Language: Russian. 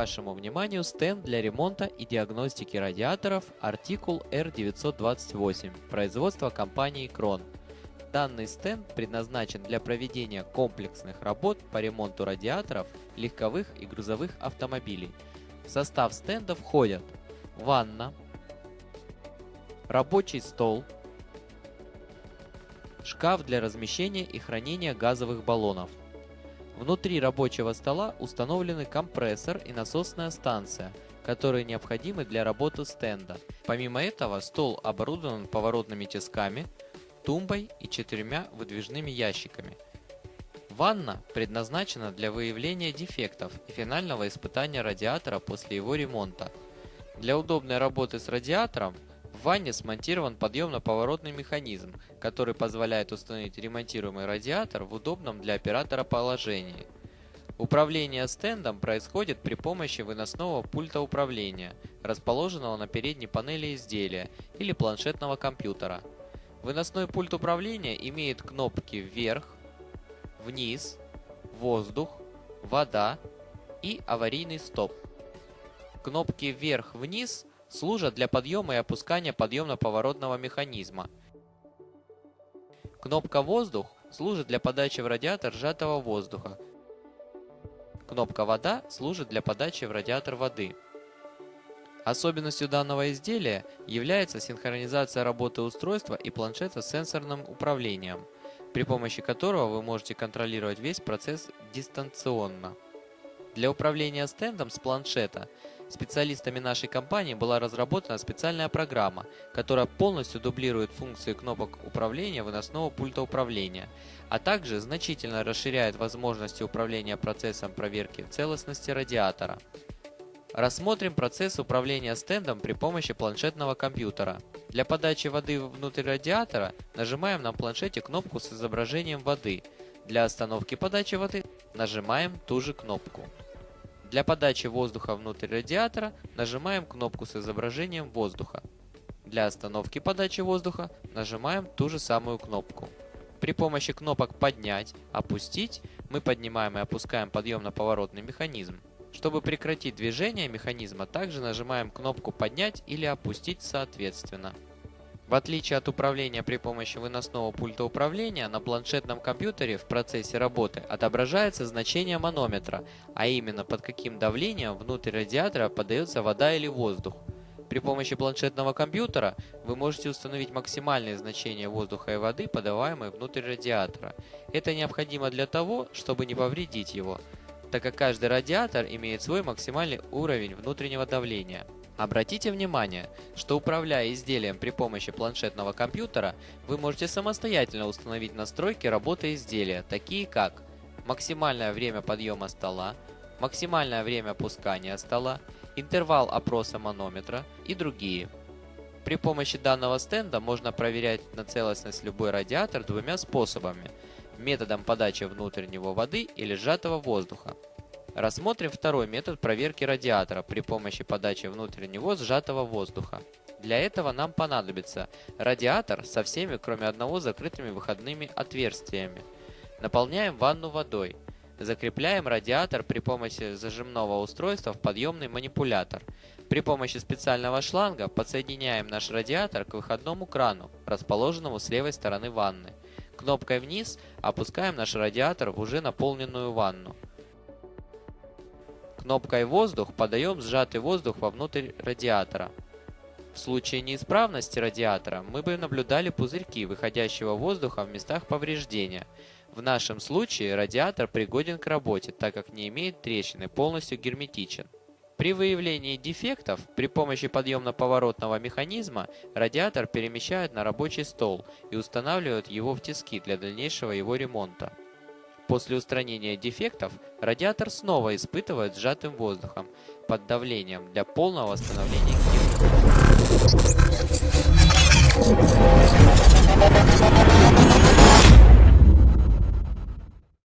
вашему вниманию стенд для ремонта и диагностики радиаторов Articul R928 производства компании Kron. Данный стенд предназначен для проведения комплексных работ по ремонту радиаторов легковых и грузовых автомобилей. В состав стенда входят ванна, рабочий стол, шкаф для размещения и хранения газовых баллонов. Внутри рабочего стола установлены компрессор и насосная станция, которые необходимы для работы стенда. Помимо этого, стол оборудован поворотными тисками, тумбой и четырьмя выдвижными ящиками. Ванна предназначена для выявления дефектов и финального испытания радиатора после его ремонта. Для удобной работы с радиатором ванне смонтирован подъемно-поворотный механизм, который позволяет установить ремонтируемый радиатор в удобном для оператора положении. Управление стендом происходит при помощи выносного пульта управления, расположенного на передней панели изделия или планшетного компьютера. Выносной пульт управления имеет кнопки вверх, вниз, воздух, вода и аварийный стоп. Кнопки вверх-вниз служат для подъема и опускания подъемно-поворотного механизма. Кнопка «Воздух» служит для подачи в радиатор сжатого воздуха. Кнопка «Вода» служит для подачи в радиатор воды. Особенностью данного изделия является синхронизация работы устройства и планшета с сенсорным управлением, при помощи которого вы можете контролировать весь процесс дистанционно. Для управления стендом с планшета специалистами нашей компании была разработана специальная программа, которая полностью дублирует функции кнопок управления выносного пульта управления, а также значительно расширяет возможности управления процессом проверки целостности радиатора. Рассмотрим процесс управления стендом при помощи планшетного компьютера. Для подачи воды внутрь радиатора нажимаем на планшете кнопку с изображением воды. Для остановки подачи воды нажимаем ту же кнопку. Для подачи воздуха внутрь радиатора нажимаем кнопку с изображением воздуха. Для остановки подачи воздуха нажимаем ту же самую кнопку. При помощи кнопок «Поднять», «Опустить» мы поднимаем и опускаем подъемно-поворотный механизм. Чтобы прекратить движение механизма, также нажимаем кнопку «Поднять» или «Опустить» соответственно. В отличие от управления при помощи выносного пульта управления, на планшетном компьютере в процессе работы отображается значение манометра, а именно под каким давлением внутрь радиатора подается вода или воздух. При помощи планшетного компьютера вы можете установить максимальные значения воздуха и воды, подаваемые внутрь радиатора. Это необходимо для того, чтобы не повредить его, так как каждый радиатор имеет свой максимальный уровень внутреннего давления. Обратите внимание, что управляя изделием при помощи планшетного компьютера, вы можете самостоятельно установить настройки работы изделия, такие как максимальное время подъема стола, максимальное время опускания стола, интервал опроса манометра и другие. При помощи данного стенда можно проверять на целостность любой радиатор двумя способами – методом подачи внутреннего воды или сжатого воздуха. Рассмотрим второй метод проверки радиатора при помощи подачи внутрь него сжатого воздуха. Для этого нам понадобится радиатор со всеми, кроме одного, закрытыми выходными отверстиями. Наполняем ванну водой. Закрепляем радиатор при помощи зажимного устройства в подъемный манипулятор. При помощи специального шланга подсоединяем наш радиатор к выходному крану, расположенному с левой стороны ванны. Кнопкой вниз опускаем наш радиатор в уже наполненную ванну. Кнопкой «Воздух» подаем сжатый воздух вовнутрь радиатора. В случае неисправности радиатора мы бы наблюдали пузырьки выходящего воздуха в местах повреждения. В нашем случае радиатор пригоден к работе, так как не имеет трещины, полностью герметичен. При выявлении дефектов при помощи подъемно-поворотного механизма радиатор перемещают на рабочий стол и устанавливают его в тиски для дальнейшего его ремонта. После устранения дефектов радиатор снова испытывает сжатым воздухом под давлением для полного восстановления герметичности.